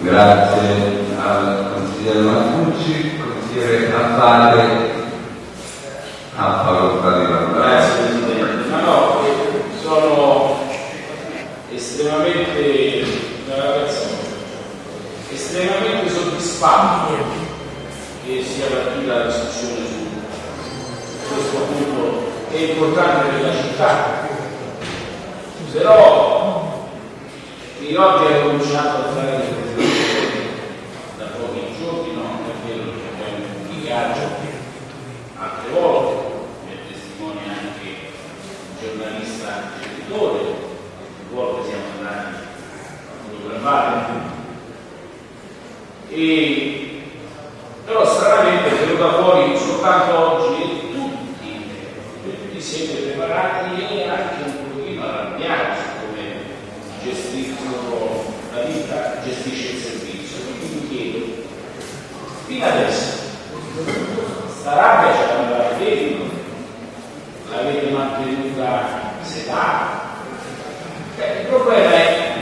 Grazie al consigliere Matucci, consigliere Affare a facoltà di parlare. Grazie Presidente. Ma no, sono estremamente, estremamente soddisfatto che sia partita la discussione su questo punto che è importante per la città. Però chi oggi ha cominciato a fare le presentazioni da pochi giorni, no, è vero che abbiamo pubblicato altre volte, per testimoni anche il giornalista editore, più volte siamo andati a fotografare. E, però stranamente è venuta fuori soltanto oggi tutti, tutti siete preparati e anche un pochino arrabbiati su come gestiscono la vita, gestisce il servizio. Quindi mi chiedo, fino adesso, sta rabbia ce l'avevate dentro, l'avete mantenuta sedata. Il problema è,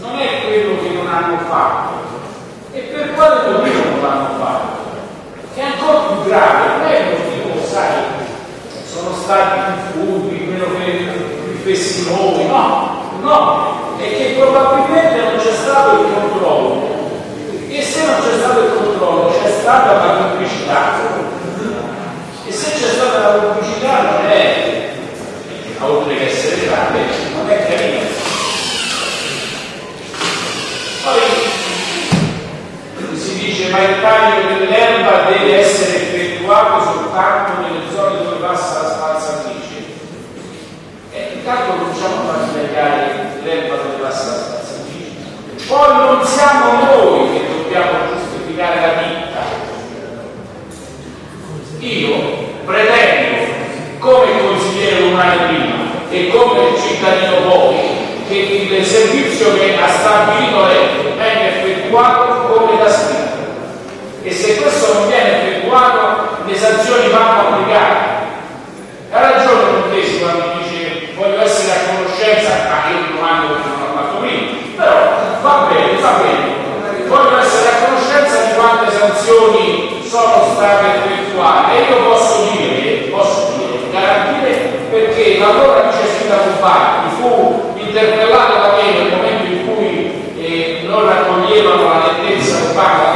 non è quello che non hanno fatto, e per quale motivo non l'hanno fatto? Che è ancora più grave, non è il motivo, sai, sono stati più furbi, meno più fessinoni, no, no, è che probabilmente non c'è stato il controllo. E se non c'è stato stata la complicità. E se c'è stata la complicità non è, oltre che essere grave, non è carina. Poi si dice ma il taglio dell'erba deve essere effettuato soltanto nelle zone dove passa la spazzatrice. E intanto cominciamo a tagliare l'erba dove passa la spazzatrice. Poi non siamo noi che dobbiamo giustificare la vita. Io pretendo, come consigliere comunale prima e come cittadino poi, che il servizio che ha stabilito lei venga effettuato come da scritto. E se questo non viene effettuato, le sanzioni vanno applicate. Ha ragione Montesi quando dice voglio essere a conoscenza, ma io domando che non ho fatto prima, però va bene, va bene. Voglio essere a conoscenza di quante sanzioni sono state effettuate e io posso dire, perché l'allora vice sindaco Bacchi fu interpellato da me nel momento in cui eh, non raccoglievano la lentezza urbana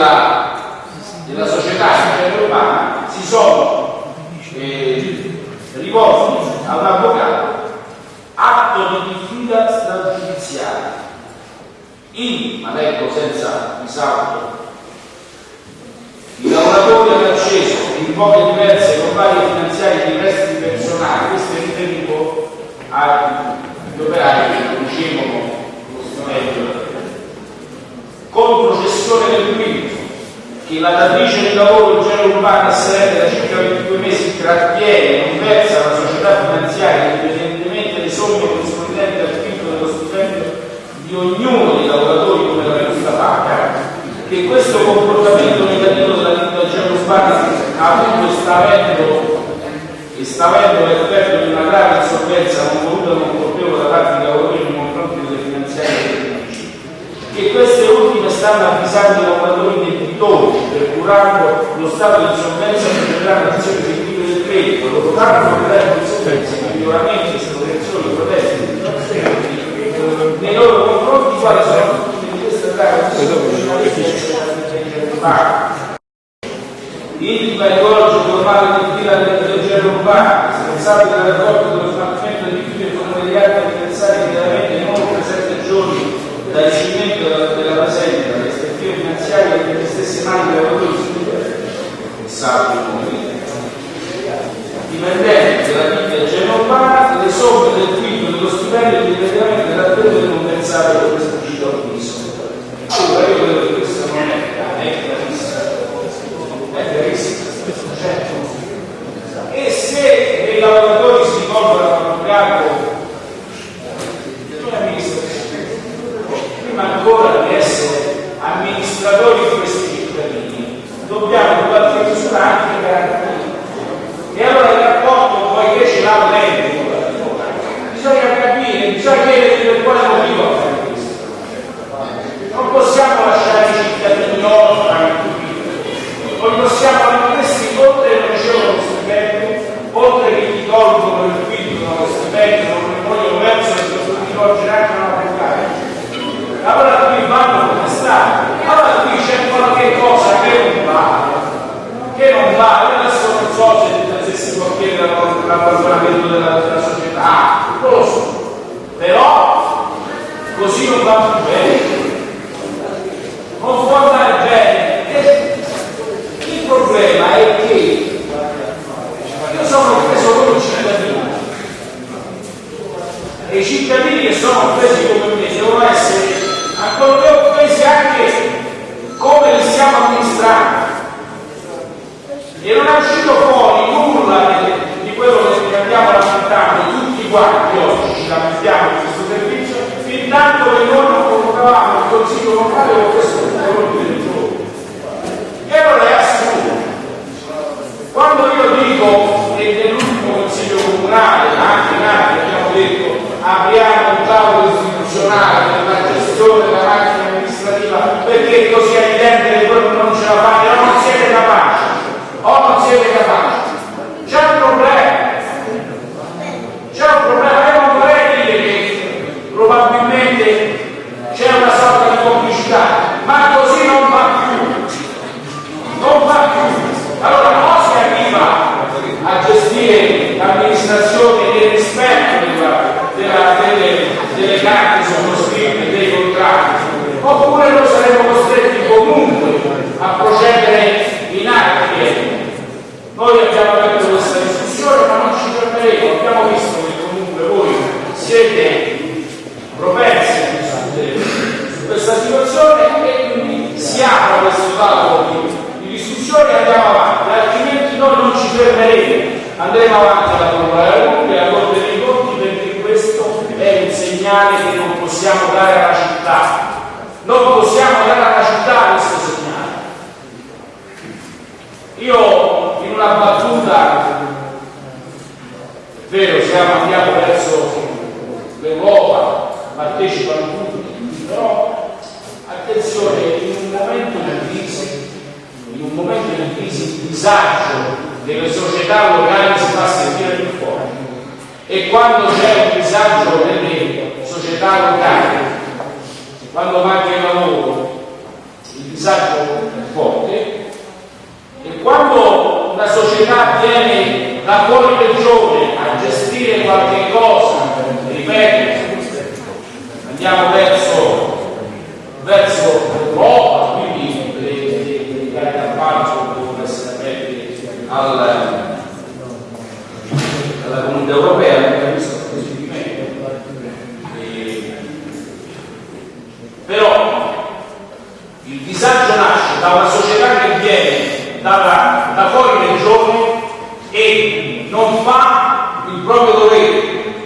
della, della società urbana si sono eh, rivolti a un avvocato atto di diffida stragiudiziale in, ma leggo senza risalto, i lavoratori hanno acceso in poche diverse compagnie finanziarie di prestiti personali, questo è riferito agli operai che ricevono lo strumento. Con processione del quinto che la datrice di lavoro genere urbano SRL da circa 22 mesi trattiene non versa alla società finanziaria indipendentemente dai somme corrispondenti al quinto dello stipendio di ognuno dei lavoratori come la venuta paga, che questo comportamento negativo della genere urbana ha avuto sta avendo e sta avendo l'effetto di una grave insolvenza non voluta non colpevole da parte dei lavoratori nei confronti delle finanziarie che queste ultime stanno avvisando i lavoratori debitori, procurando lo stato di insolvenza per generare azioni esecutive del credito, lo potranno portare conseguenze, miglioramenti, scorrezioni, proteste, nei loro confronti quali sono? Tutti di queste indica il codice formale di fila del genere urbano, responsabile del rapporto dello smaltimento dei rifiuti e comune degli atti necessari chiaramente in oltre sette giorni dal ricevimento della, della presente, dalle ispettive finanziarie e delle stesse mani dei lavoratori e salvi dipendenti della ditta genovana le somme del quinto dello stipendio direttamente dal periodo non pensare per questo esplicito avviso. Allora io credo che questo non è, è chiarissimo. È chiarissimo. Certo. E se dei lavoratori si rivolgono all'avvocato prima para o andremo avanti alla Procura della Repubblica, alla Corte dei Conti, perché questo è un segnale che non possiamo dare alla città. Non possiamo dare alla città questo segnale. Io in una battuta, è vero, siamo andiamo verso l'Europa, partecipano tutti, però attenzione, in un momento di crisi, in un momento di crisi, il disagio delle società locali si fa sentire più forte. E quando c'è un disagio nelle società locali, quando manca il lavoro, il disagio è forte. E quando una società viene da fuori regione a gestire qualche cosa, ripeto, andiamo verso, verso l'Europa, quindi le gare campane devono essere aperte alla, alla comunità europea, abbiamo visto però il disagio nasce da una società che viene da, da fuori regione e non fa il proprio dovere.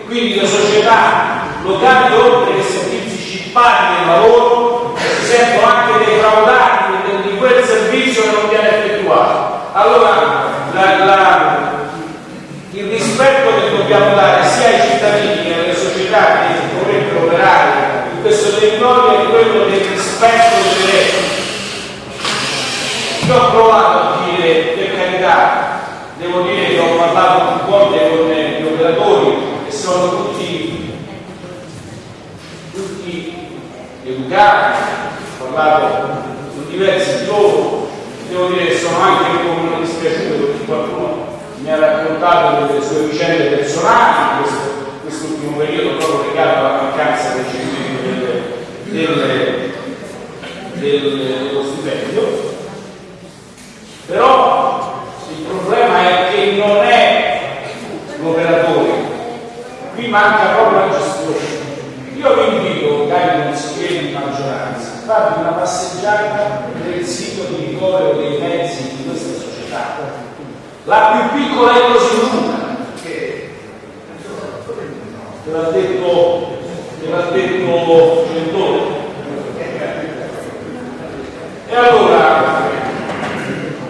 Quindi le società locali oltre che sentirsi scippati nel lavoro si sentono anche defraudati di quel servizio che non viene effettuato allora la, la, il rispetto che dobbiamo dare sia ai cittadini che alle società che dovrebbero operare in questo territorio è quello del rispetto delle regole io ho provato a dire per carità devo dire che ho parlato più volte con gli operatori che sono tutti, tutti educati, ho parlato con diversi di loro, devo dire che sono anche un po' dispiaciuto perché qualcuno mi ha raccontato delle sue vicende personali in questo, quest'ultimo periodo proprio legato alla mancanza del recepimento del, dello stipendio. Però il problema è che non è l'operatore, qui manca proprio la gestione. Io vi invito, cari consiglieri di maggioranza, a farvi una passeggiata nel sito di ricovero dei mezzi di questa società. La più piccola è così lunga, che te l'ha detto, te l'ha detto Gentore. E allora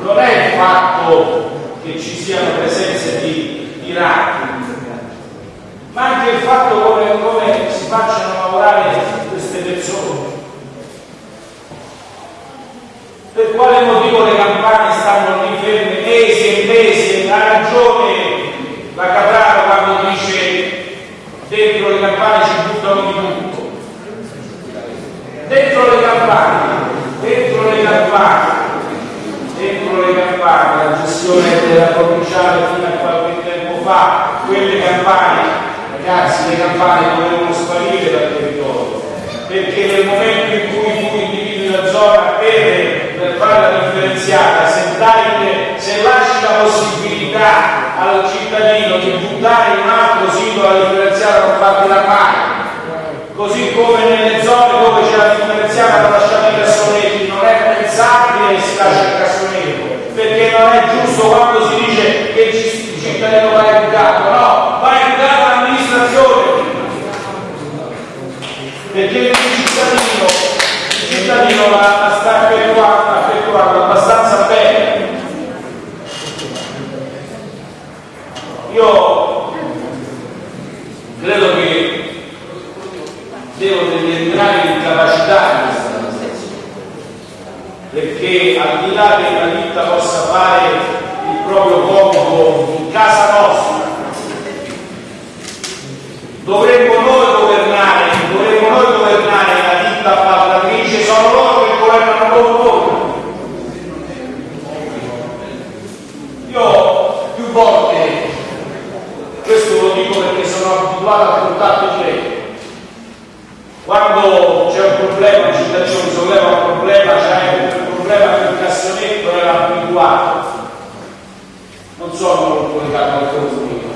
non è il fatto che ci siano presenze di, di ma anche il fatto come, come si facciano lavorare queste persone. Per quale motivo le campane stanno lì ferme mesi e mesi? Ha ragione la Capraro quando dice dentro le campane ci buttano di tutto. Dentro le campane, dentro le campane dentro le gestione della provinciale fino a qualche tempo fa, quelle campane, ragazzi, le campane dovevano sparire dal territorio, perché nel momento in cui tu individui la zona per, per fare la differenziata, se, dai, se lasci la possibilità al cittadino di buttare un altro sito la differenziata non farti la mano, così come nelle zone dove c'è la differenziata non lasciate i cassonetti, non è pensabile che si lascia il cassonetto, non è giusto quando si dice che il cittadino va educato, no, va educata l'amministrazione, perché il cittadino, il cittadino la, la sta effettuando, abbastanza bene. Io credo che devo deliberare l'incapacità di questa perché al di là che ditta possa fare il proprio compito in casa nostra. Dovremmo noi governare dovremmo noi governare la ditta appaltatrice sono loro che governano loro noi io più volte questo lo dico perché sono abituato al contatto diretto quando c'è un problema, il cittadino mi solleva un problema, c'è un problema per il cassonetto, era abituato. Non sono legato al telefono.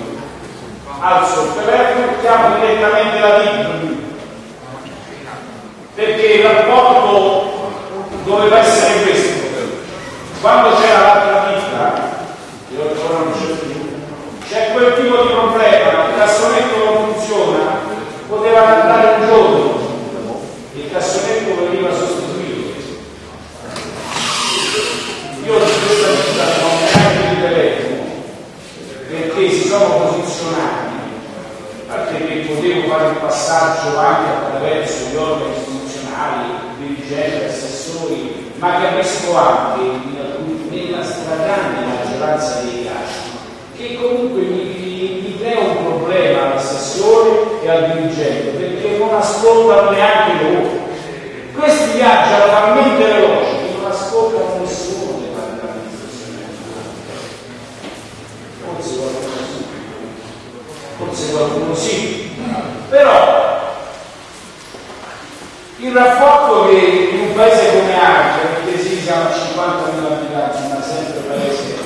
Alzo il telefono, chiamo direttamente la ditta. Perché il rapporto doveva essere questo. Quando c'era l'altra più. C'è quel tipo di problema, il cassonetto non funziona, poteva andare un giorno, il cassonetto veniva sostituito. Io di questa vita non ho neanche il telefono, perché si sono posizionati, perché potevo fare il passaggio anche attraverso gli organi istituzionali, dirigenti, assessori, ma capisco anche nella stragrande maggioranza dei casi che comunque mi, mi crea un problema all'assessore e al dirigente perché non ascoltano neanche loro. Questi viaggiano talmente veloci che non ascoltano nessuno dell'amministrazione. Forse qualcuno sì, forse qualcuno sì, però il rapporto che in un paese come Arca, perché sì, siamo a 50.000 abitanti, ma sempre paese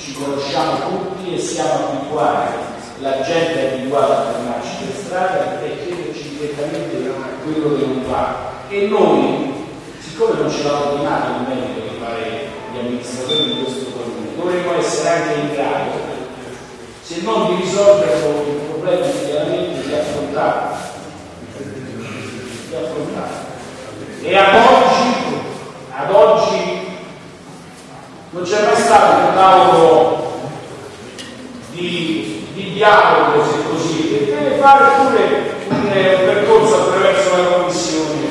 ci conosciamo tutti e siamo abituati, la gente è abituata a fermarci per strada e chiederci direttamente quello che non va. E noi, siccome non ce l'hanno ordinato il merito di fare gli amministratori di questo comune, dovremmo essere anche in grado, se non di risolvere il problema immediatamente, di affrontarlo di affrontare. E ad oggi, ad oggi non c'è mai stato un tavolo di, di dialogo, se così, e deve fare pure un, percorso attraverso la commissione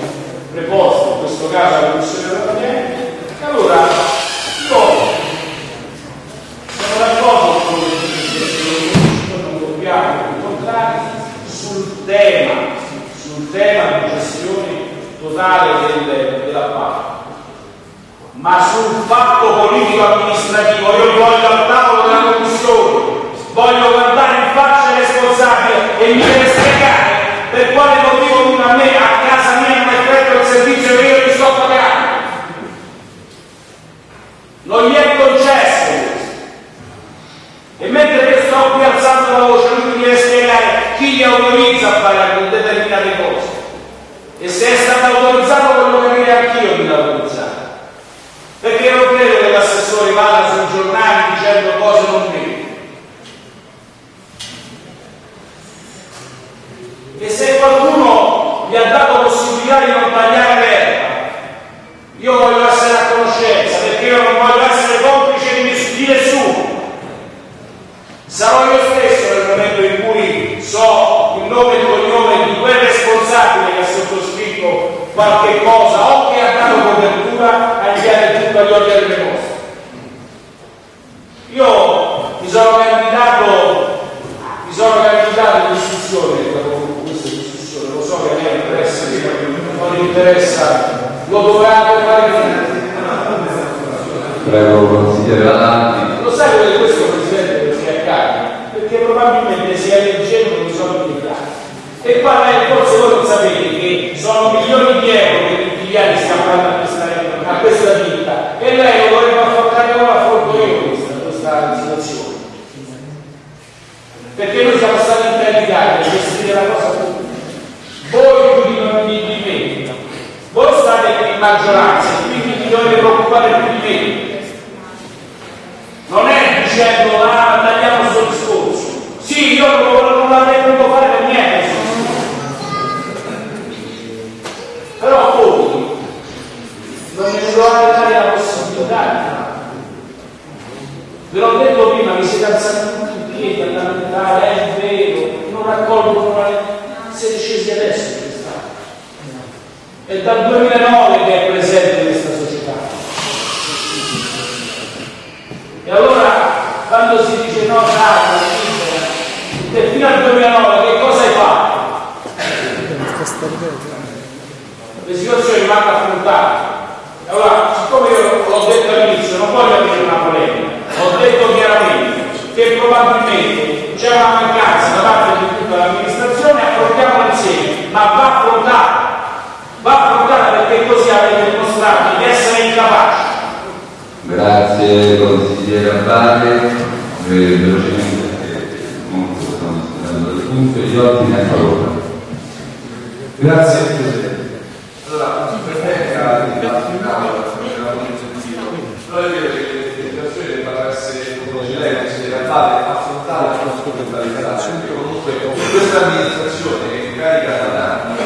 preposta, in questo caso la commissione dell'ambiente. E allora io sono d'accordo con che non dobbiamo incontrare sul tema, sul tema totale del, dell'appalto ma sul fatto politico amministrativo io voglio al tavolo della commissione voglio guardare in faccia il responsabile e mi deve spiegare per quale motivo a me a casa mia non è effettua il servizio che io gli sto pagando. Non gli è concesso. E mentre io sto qui alzando la voce lui mi deve spiegare chi gli autorizza a fare determinate cose e se è stato autorizzato voglio capire anch'io chi l'ha autorizzato perché non credo che l'assessore vada sui giornali dicendo cose non vere. E se qualcuno vi ha dato possibilità di non tagliare l'erba, io voglio essere a conoscenza, perché io non voglio essere complice di, di nessuno. Sarò io stesso nel momento in cui so il nome e il cognome di quel responsabile che ha sottoscritto qualche cosa o che ha dato copertura a agli organi preposti. Io mi sono candidato, mi sono candidato in discussione dopo questa discussione, lo so che a me interessa, non interessa, lo dovevate fare finire. Prego, consigliere Alanti. Lo sai che questo Presidente si accade? Perché probabilmente si è leggendo i soldi altri. E qua forse voi non sapete che sono milioni di euro che tutti gli anni stiamo dando a questa, a questa ditta e lei lo dovrebbe affrontare come affronto io questa, questa situazione. Perché noi siamo stati incaricati di gestire la cosa pubblica. Voi più di, di, di me, voi state in maggioranza e quindi vi preoccupare più di me. Non è dicendo ah, tagliamo questo discorso. Sì, io non, non l'avrei potuto fare per niente. Però voi non mi dovete dare la possibilità di farlo. Ve l'ho detto prima, vi siete alzati tutti in piedi a lamentare, è vero, non raccolgo la siete scesi adesso in quest'anno. È dal 2009 che è presente questa società. E allora quando si dice no, dai, fino al 2009 che cosa hai fatto? Le situazioni vanno affrontate. Allora, siccome io l'ho detto all'inizio, non voglio avere una polemica, ho detto chiaramente che probabilmente c'è una mancanza da parte di tutta l'amministrazione, affrontiamola insieme, ma va affrontata, va affrontata perché così avete dimostrato di essere incapaci. Grazie consigliere Abbate, velocemente perché comunque stiamo discutendo del punto di ordine a favore. Grazie Presidente. Allora, dibattito in aula, non era molto sentito, però è vero che situazioni debbano essere, dice lei, consigliere Abate affrontare la nostra perché comunque questa amministrazione che è carica da anni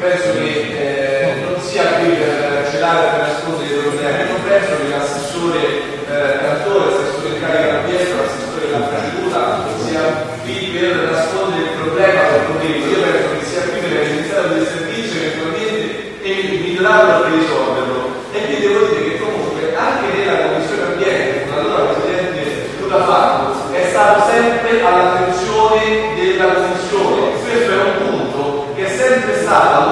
penso che eh, non sia qui per celare per nascondere i problemi, non penso che l'assessore eh, Cantore, l'assessore in carica d'ambiente, l'assessore della preceduta sia qui per nascondere il problema per poterlo. Io penso che sia qui per iniziare del servizio eventualmente e migliorarlo per risolverlo. E quindi devo dire che comunque anche nella Commissione Ambiente, con l'allora Presidente Luca Fatto, è stato sempre all'attenzione della Commissione. Questo è un punto che è sempre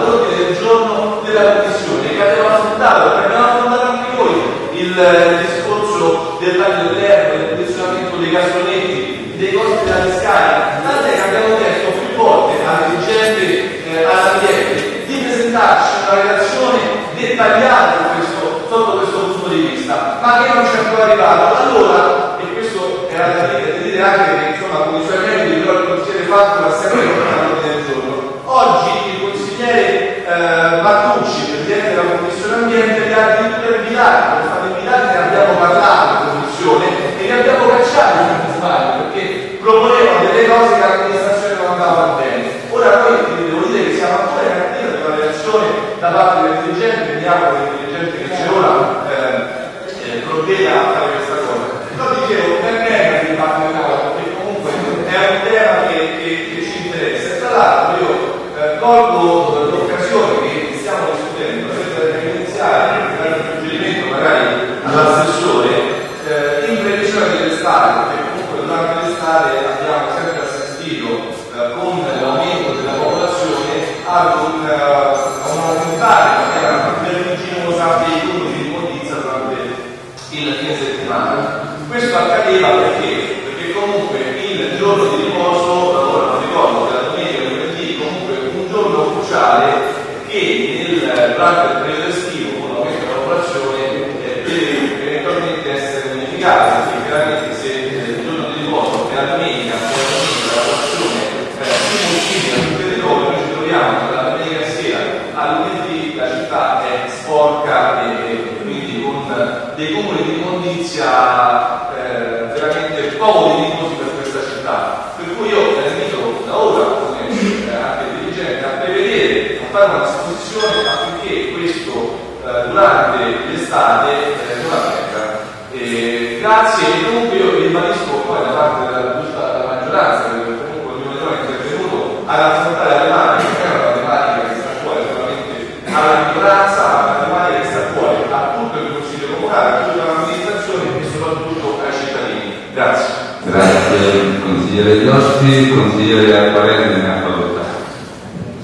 Iossi, consigliere Apparente ne ha facoltà.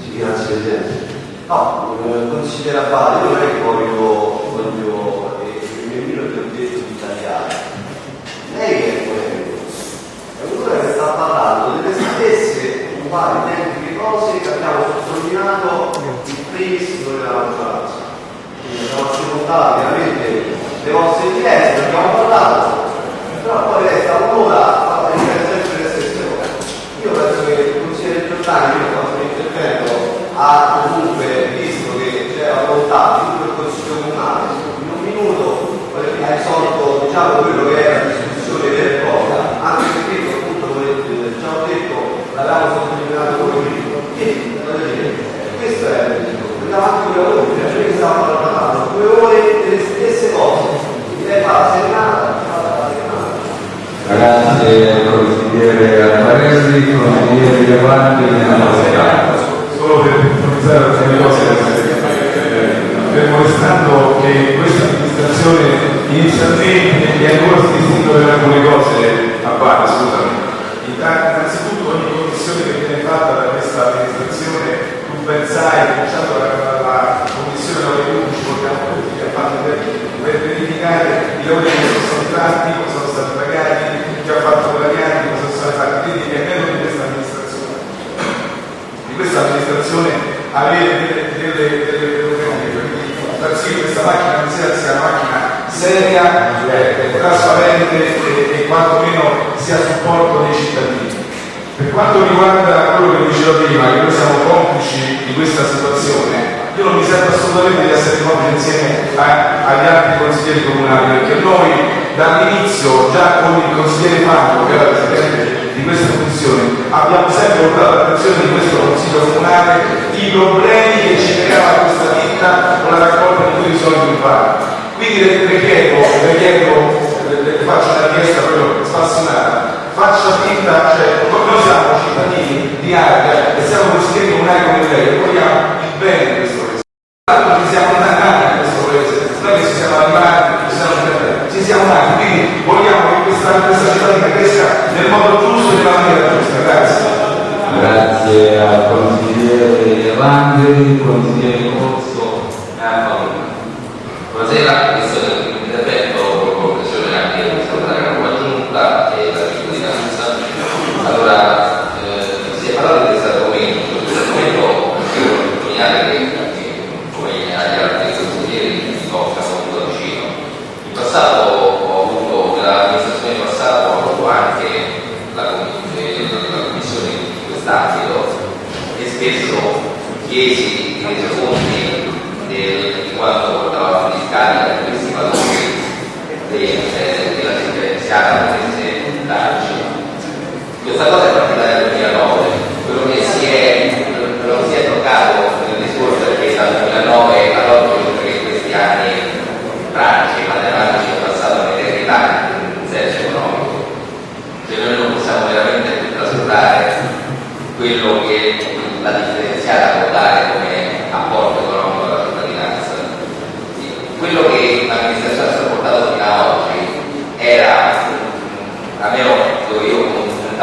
Sì, grazie Presidente. No, consigliere io non è che voglio, voglio eh, il mio libro che ho detto di tagliare. Lei è quello, è uno che sta parlando delle stesse uguali identiche cose che abbiamo sottolineato in primis della maggioranza. Quindi abbiamo ascoltato veramente le vostre richieste, abbiamo parlato, però poi lei sta un'ora a ripetere sempre le stesse cose. Io penso che il consigliere Giordani, che ha fatto l'intervento, comunque visto che c'è la volontà di tutto il Consiglio Comunale, in un minuto ha risolto diciamo, quello che era la discussione vera e propria, anche perché appunto come già ho detto, l'avevamo sottolineato come primo. Dire, questo è andiamo anche con la voce, cioè noi stiamo parlando due ore delle stesse cose, lei fa la serenata. Grazie consigliere Apparelli, consigliere Giovanni che questa amministrazione inizialmente e ancora si distingue per alcune cose a parte, scusami. Innanzitutto ogni commissione che viene fatta da questa amministrazione, tu ben sai, cominciando dalla commissione lavori pubblici, portiamo tutti che ha fatto per, per verificare i lavori che sono stati fatti, come sono stati pagati, chi ha fatto pagati, come sono stati fatti, quindi è meno di questa amministrazione di questa amministrazione avere macchina considera sia una macchina seria, eh, trasparente e, e quantomeno sia a supporto dei cittadini. Per quanto riguarda quello che dicevo prima, che noi siamo complici di questa situazione, io non mi sento assolutamente di essere complice insieme a, agli altri consiglieri comunali, perché noi dall'inizio, già con il consigliere Marco, che era presidente di questa funzione, abbiamo sempre portato all'attenzione di questo Consiglio Comunale i problemi che ci creava questa vita una, una raccolta di tutti i soldi in parte. Quindi le prechiedo, le, faccio una richiesta proprio spassionata, faccia finta, cioè noi siamo cittadini di Arga e siamo consiglieri comunali come lei, vogliamo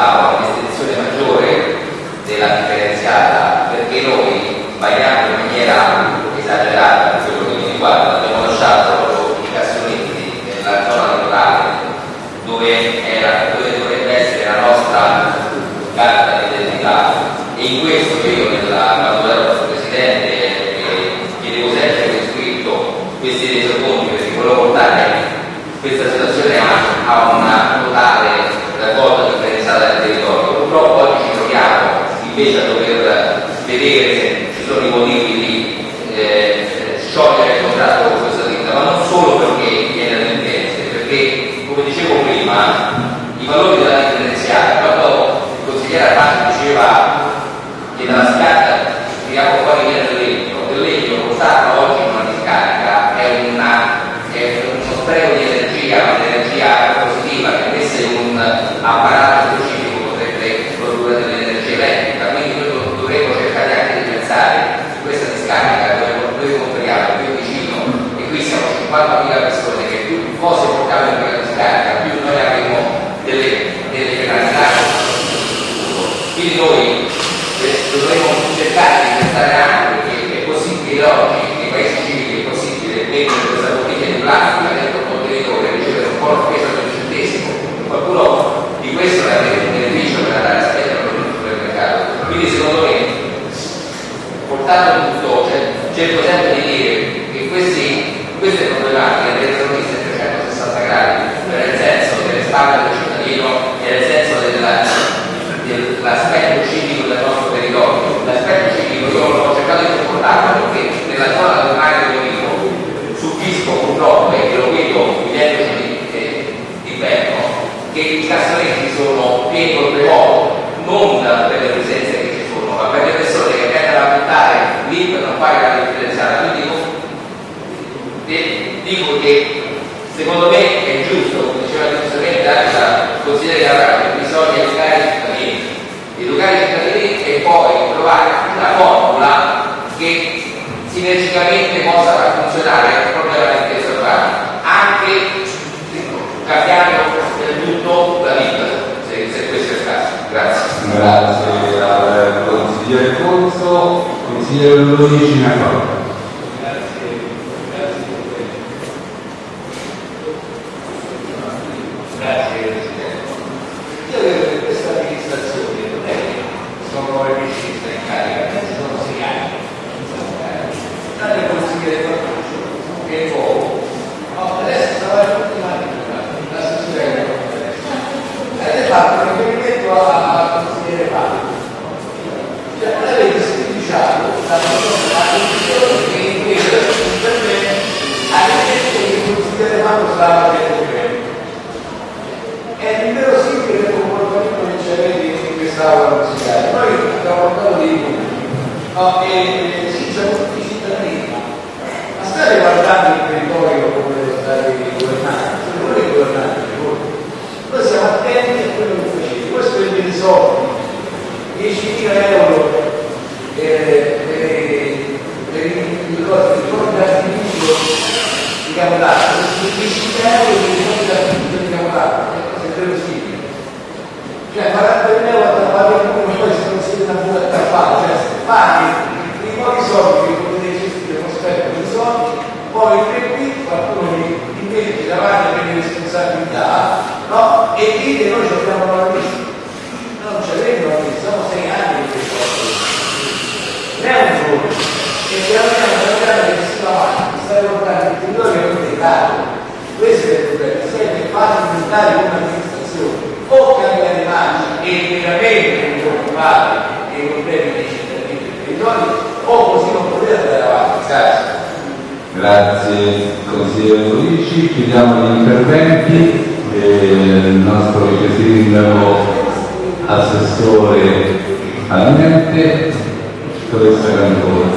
tal. privati avendo un contenitore e un buono speso di un centesimo, qualcuno di questo è avrebbe un beneficio per andare a spendere un prodotto del mercato. Quindi secondo me, portando tutto, cioè, c'è il presente di considererà che bisogna educare i cittadini, educare i cittadini e poi trovare una formula che sinergicamente possa far funzionare il problema dell'intesa urbana, anche cambiando del tutto la vita, se, se questo è il caso. Grazie. Grazie al consigliere Conso, consigliere Luigi Nacqua. precária. No, e siamo tutti cittadini. Ma state guardando il territorio come state governando, siete voi che governate il territorio. Noi siamo attenti a quello che facete. Voi spendete i soldi, 10.000 euro per, per, i d'artificio di Capodanno, 10.000 euro per i d'artificio di Capodanno, è cosa verosimile. Cioè 40.000 euro da pagare come poi se non siete una buona campagna, cioè paghi i pochi soldi che potete gestire non spendere i soldi, poi tre qui qualcuno vi invece davanti a delle responsabilità, no? E dite noi ci abbiamo la lista. Non ce l'avete la lista, sono sei anni che questo non è un giorno. E piano piano piano piano che si va avanti, stai portando il territorio che non è caro. Questo è il problema, siete fallimentari come amministrazione, o cambiate marcia e veramente vi preoccupate dei problemi territorio, o così non potete andare avanti. Grazie. Grazie consigliere Felici, chiudiamo gli interventi. Eh, il nostro vice sindaco, assessore all'ambiente, Cantone. Buonasera,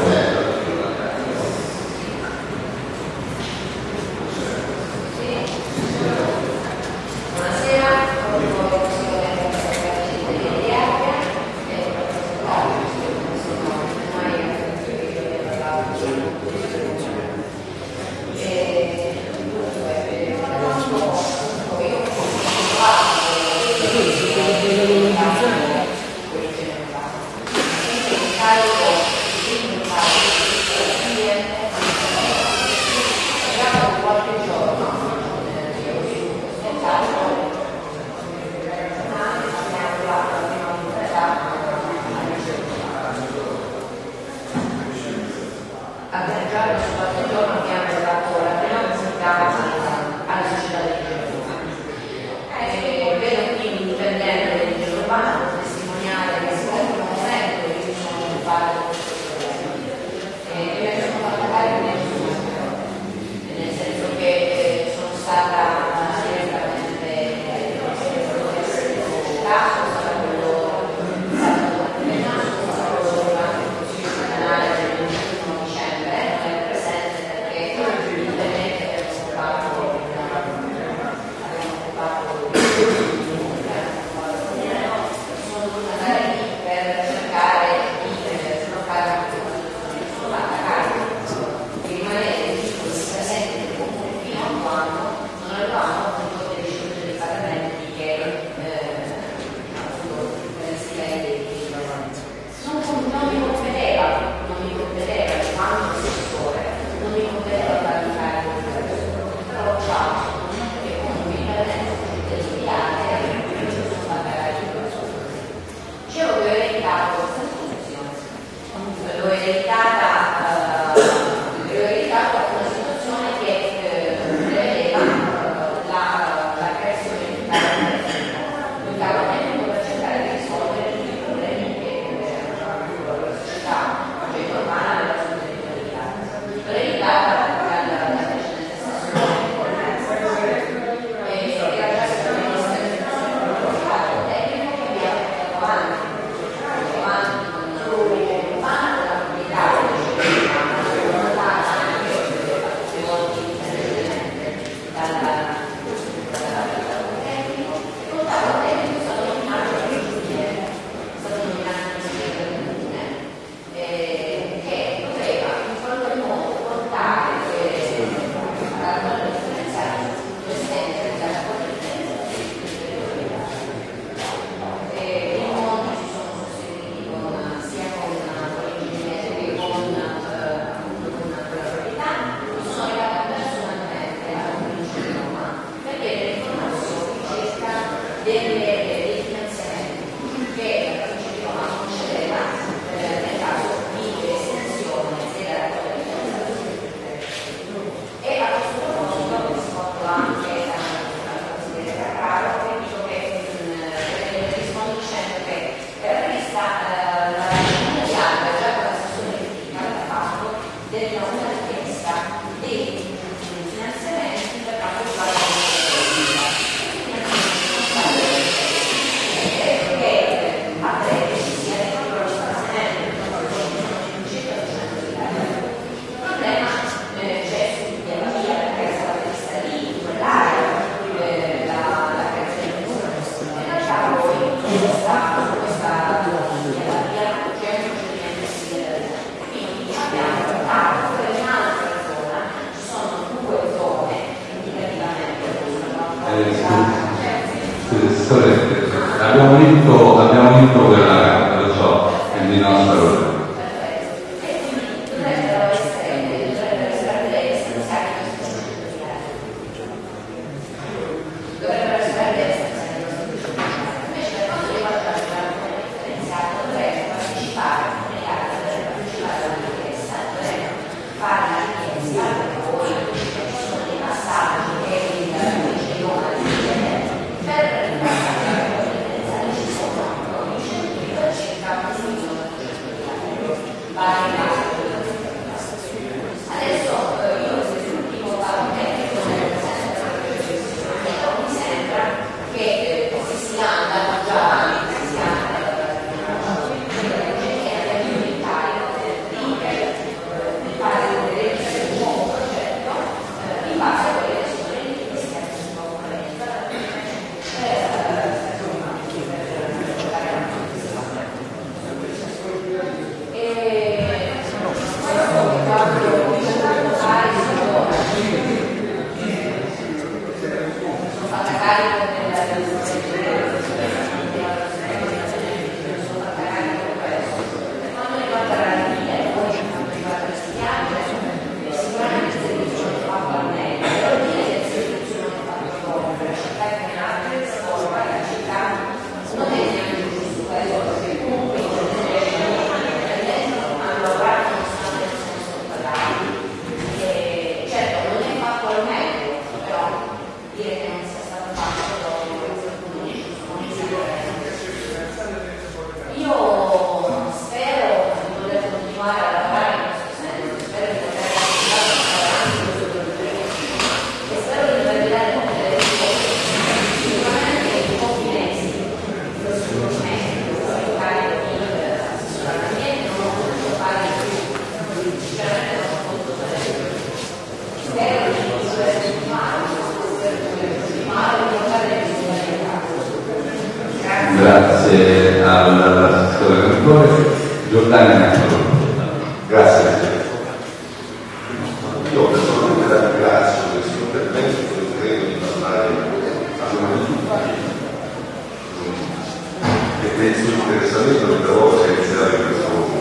Il suo interessamento del lavoro che inizierà in questo modo.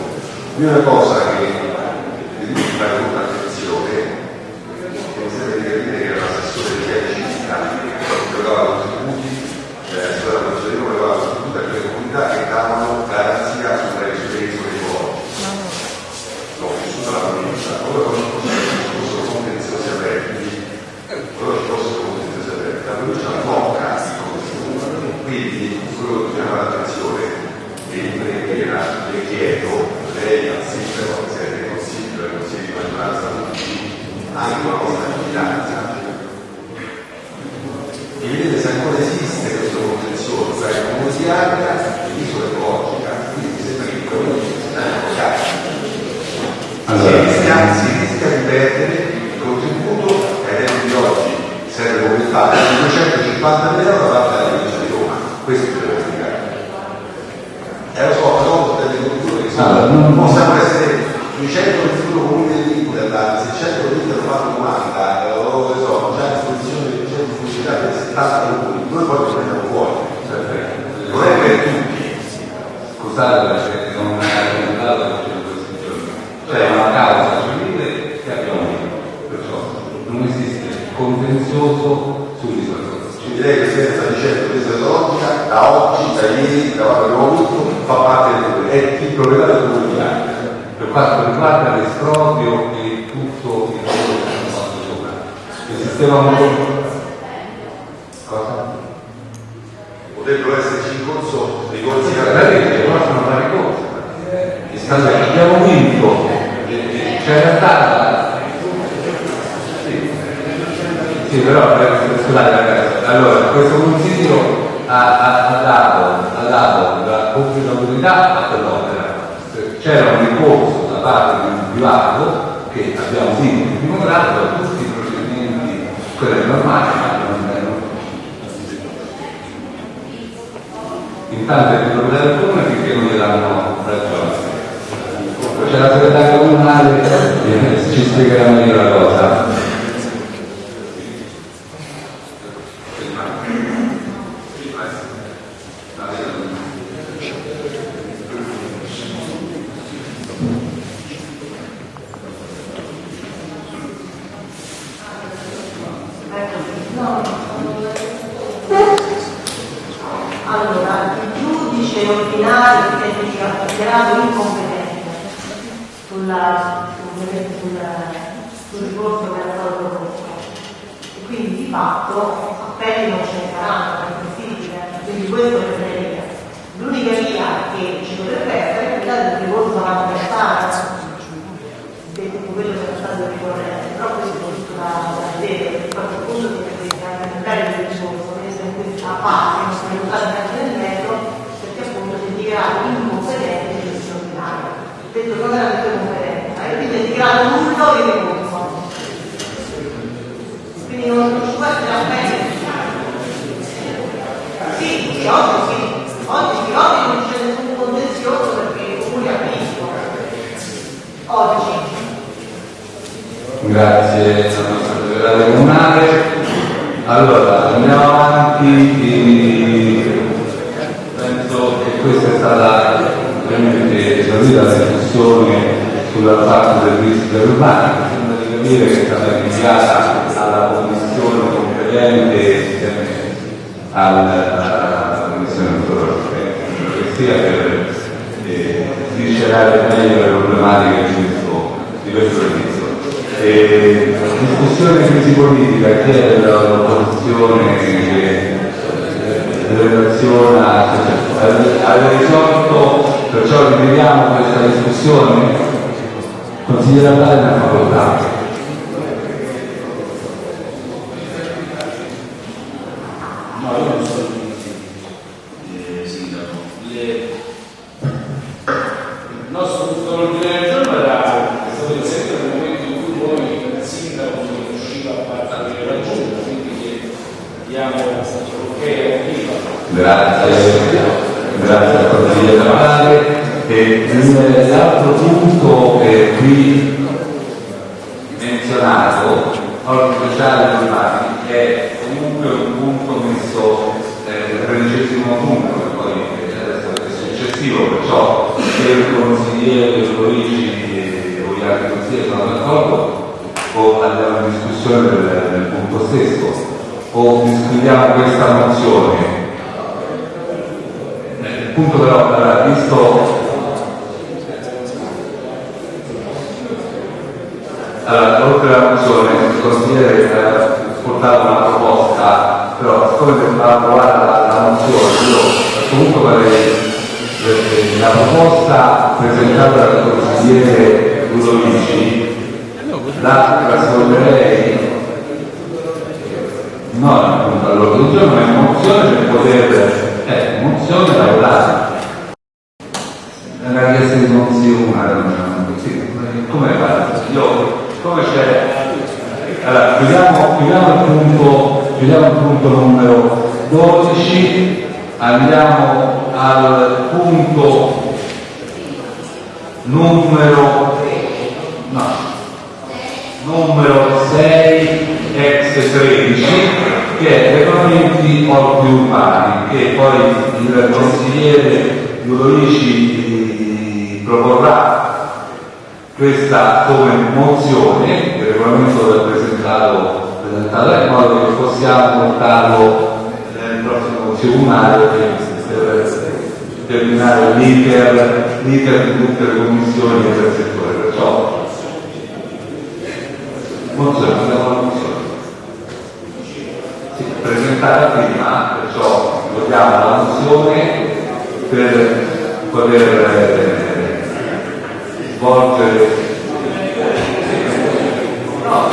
L'unica cosa che devo fare molta attenzione è che mi sembra di capire che l'assessore di città giocava contributi, eh, sulla Maggiorino voleva contributi a quelle comunità che davano garanzia sulla residenza dei fuochi. No, nessuna la provincia. Ora quando ci fossero contenziosi aperti, ora ci fossero contenziosi aperti, la provincia blocca i contenuti. Quindi quello che bisogna fare attenzione e in preghiera le chiedo, lei al sindaco, al Presidente del Consiglio, al Consiglio di maggioranza, tutti, anche una cosa di finanza, e vedete se ancora esiste questo contenzioso tra il comune di Ardea e l'isola ecologica, quindi mi sembra che i comuni stanno bloccati. Allora. Si rischia, si rischia di perdere il contributo che ai tempi di oggi serve come fare 250 euro da parte della provincia di Roma. Questo bisogna spiegare. E lo so, però delle culture che sono, Allora, non- possiamo essere 221 comuni dell'Inter, da 600 l'Inter hanno fatto domanda, eh, o che so, già a disposizione di 200 pubblicità per 70 comuni, noi poi ci prendiamo fuori. Non è per tutti. Scusate perché non è argomentato perché in questi giorni. C'è una causa civile che abbiamo vinto, perciò esiste contenzioso sull'isola. Ci direi che se sta dicendo logica da oggi, da ieri, da quando abbiamo avuto, fa parte del è il proprietario del Ardea. Per quanto riguarda l'esproprio e tutto il lavoro che hanno fatto sopra, il sistema Cosa? Potrebbero esserci in corso dei corsi La legge possono fare cose. Allora, abbiamo vinto, eh, c'era stata. Sì, sì però eh, scusate ragazzi, allora questo consiglio ha, ha- ha dato, ha dato la pubblica a quell'opera. C'era un ricorso da parte di un privato che abbiamo primo grado da tutti i procedimenti, quelli normali, ma non erano Intanto il problema del comune finché non gli danno ragione. C'è la segretaria comunale che ci spiegherà meglio la cosa. Ma consigliere ordinario che è stato dichiarato incompetente sulla, sul, ricorso che stato proposto. E quindi di fatto appelli non ce ne saranno, è possibile, quindi questo è il L'unica via che ci dovrebbe essere è quella del ricorso alla comunità, detto quello che è stato ricorrente, però questo è tutto da, vedere, perché poi a quel punto si deve incrementare il ricorso, che in questa fase, non sono usate neanche nel metro, perché appunto si è dichiarato incompetente di gestione ordinaria. Detto non era detto competenza, e quindi è dichiarato nullo il ricorso. Quindi non, non ci può essere appello. Sì, sì, oggi sì, oggi sì, oggi non c'è nessun contenzioso perché i comuni amministrano. Oggi. Grazie al nostro segretario comunale. Allora, andiamo avanti. Penso che questa è stata ovviamente esaurita la discussione sulla parte del rischio urbano. Sembra di capire che è stata inviata alla commissione insieme alla commissione europea, che sia per eh, sviscerare meglio le problematiche di questo, di questo servizio. E, discussione crisi politica chiede l'opposizione che relaziona, cioè, aveva risolto, perciò rivediamo questa discussione. Consigliere Vale una facoltà. No, io non sono eh, sindaco. Le- Il nostro punto ordine del giorno era è stato inserito nel momento in cui poi il sindaco non riusciva a partire la giunta, quindi che diamo ok a prima. Grazie, grazie al consigliere Vale. E il- l'altro punto che qui menzionato, ordine speciale urbani, è comunque un punto messo eh, tredicesimo punto, che poi eh, adesso è successivo, perciò se il consigliere Luigi o gli altri consiglieri sono d'accordo, o andiamo in discussione del, del punto stesso, o discutiamo questa mozione. Eh, Il punto però, allora, visto Allora, oltre alla mozione, il consigliere ha portato una proposta, però siccome sembrava approvata la, la mozione, io comunque vorrei eh, la proposta presentata dal consigliere Ludovici la trasformerei no, appunto, all'ordine del giorno è mozione per poter eh, mozione è una richiesta di così. Come fate? Io, come c'è? Allora, chiudiamo, chiudiamo il punto, chiudiamo il punto numero 12, andiamo al punto numero numero 6 ex 13 che è regolamenti orti urbani che poi il consigliere Ludovici proporrà questa come mozione, il regolamento è presentato, presentato in modo che possiamo portarlo nel prossimo comunale per terminare l'iter di tutte le commissioni del settore. Perciò, Mozzarella sì, presentata prima, perciò votiamo la mozione per poter eh, svolgere no,